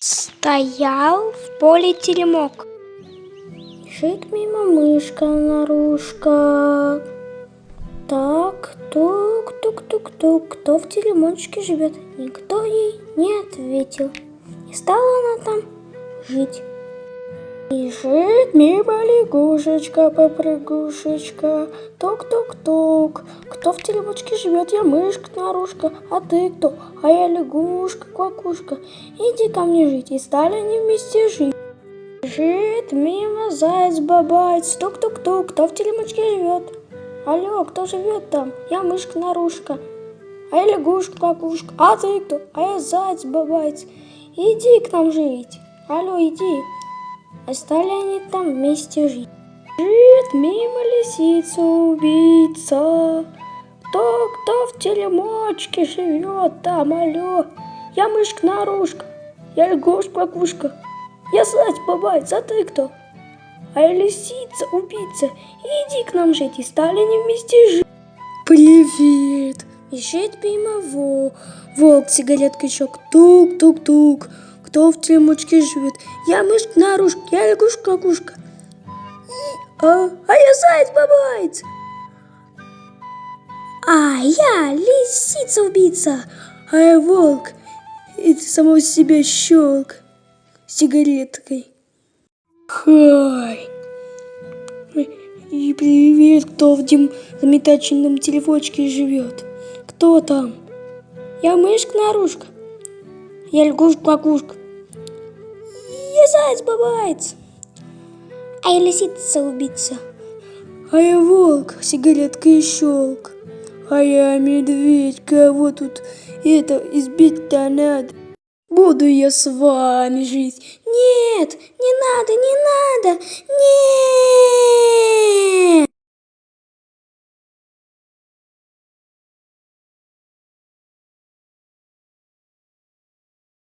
Стоял в поле теремок. Бежит мимо мышка наружка. Так, тук-тук-тук-тук, кто в теремочке живет? Никто ей не ответил. И стала она там жить. Бежит мимо лягушечка-попрыгушечка, тук-тук-тук. Кто в теремочке живет? Я мышка наружка, а ты кто? А я лягушка-квакушка. Иди ко мне жить, и стали они вместе жить. Бежит мимо заяц-бабайц, тук-тук-тук. Кто в теремочке живет? Алло, кто живет там? Я мышка-нарушка. А я лягушка-квакушка. А ты кто? А я заяц-бабайц. Иди к нам жить. Алло, иди. А стали они там вместе жить. Жит мимо лисица убийца. Кто, кто в теремочке живет там, алло? Я мышка-нарушка, я лягушка-квакушка, я заяц-бабайц, а ты кто? А лисица убийца, иди к нам жить, и стали они вместе жить. Привет! Бежит мимо во, волк сигареткачок, тук-тук-тук. Кто в теремочке живет? Я мышка наружка, я лягушка-кукушка. А, а я заяц-бабайц. А я лисица-убийца, а я волк. И ты самого себя щелк сигареткой. Хай. И привет, кто в дем замечательном телефончике живет? Кто там? Я мышка-нарушка. Я лягушка-кукушка. Я заяц-бабайц. А я лисица-убийца. А я волк, сигаретка и щелк. А я медведь, кого тут это избить-то надо? Буду я с вами жить. Нет, не надо, не надо, нет.